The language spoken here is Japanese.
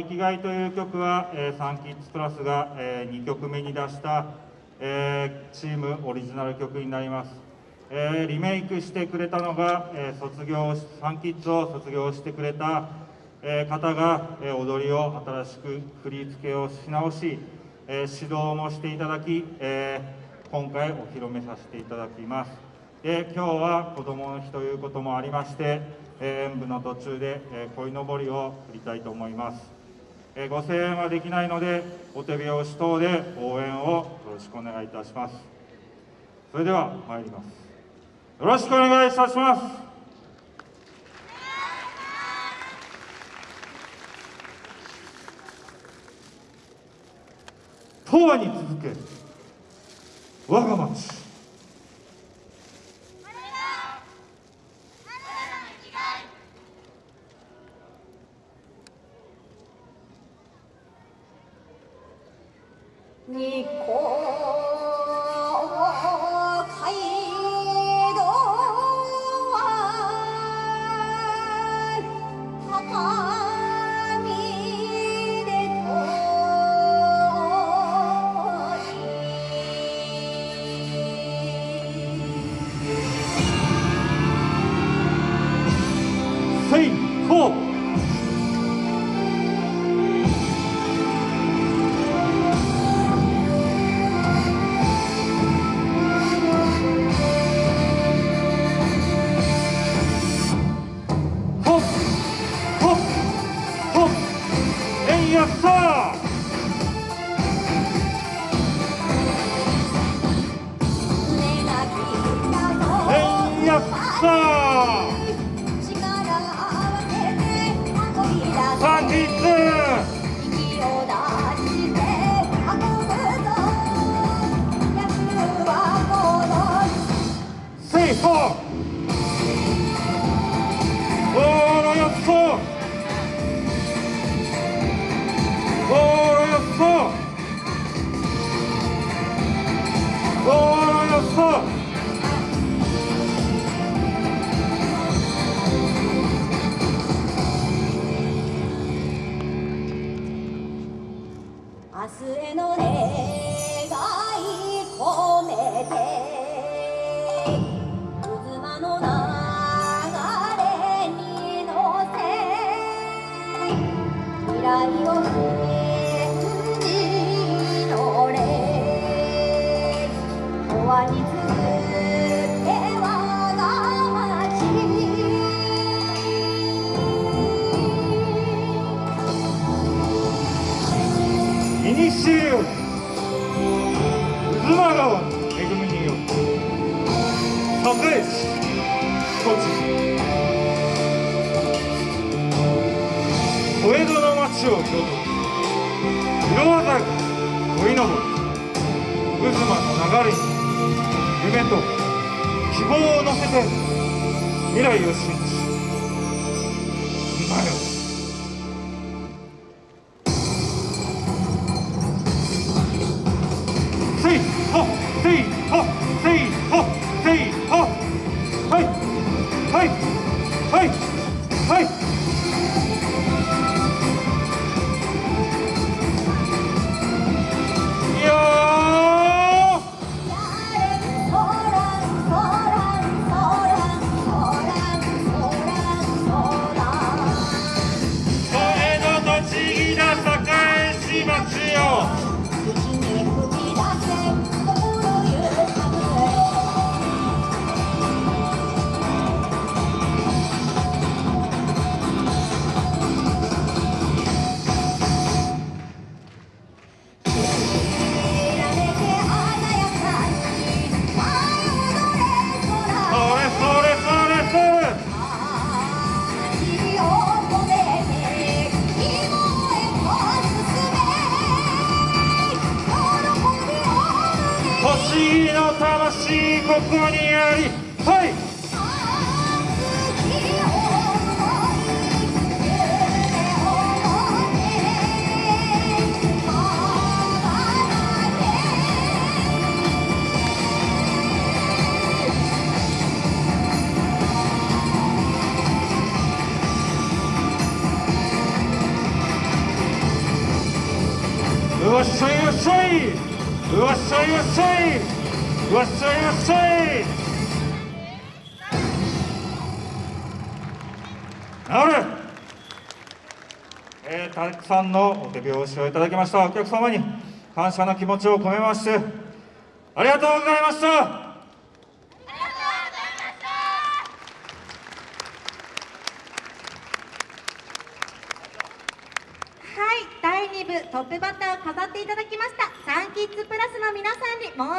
生きがいという曲は、えー、サンキッズプラスが、えー、2曲目に出した、えー、チームオリジナル曲になります、えー、リメイクしてくれたのが、え、卒業サンキッズを卒業してくれた、え、方が、え、踊りを新しく振り付けをし直し、え、指導もしていただき、え、今回お披露目させていただきます。で今日は子どもの日ということもありまして、演舞の途中で、えー、鯉のぼりを振りたいと思います。えご声援はできないのでお手拍子等で応援をよろしくお願いいたします。それでは参ります。よろしくお願いいたします。東和に続け我が町。こう。やったー。やった日明日への願い込めて。にしよ妻川恵みによ栄えしち小江戸の町を京都色鮮やか鯉のぼり渦間の流れに夢と希望を乗せて未来を信じ今うはい。はい。魂の魂ここにありはい。よっしゃよっしゃい。うわっしゃいうわっしゃいうわっしゃいうわっしゃい治る。えーたくさんのお手拍子をいただきました。お客様に感謝の気持ちを込めましてありがとうございましたはい、第2部トップバッターを飾っていただきました。サンキッズプラスの皆さんにもう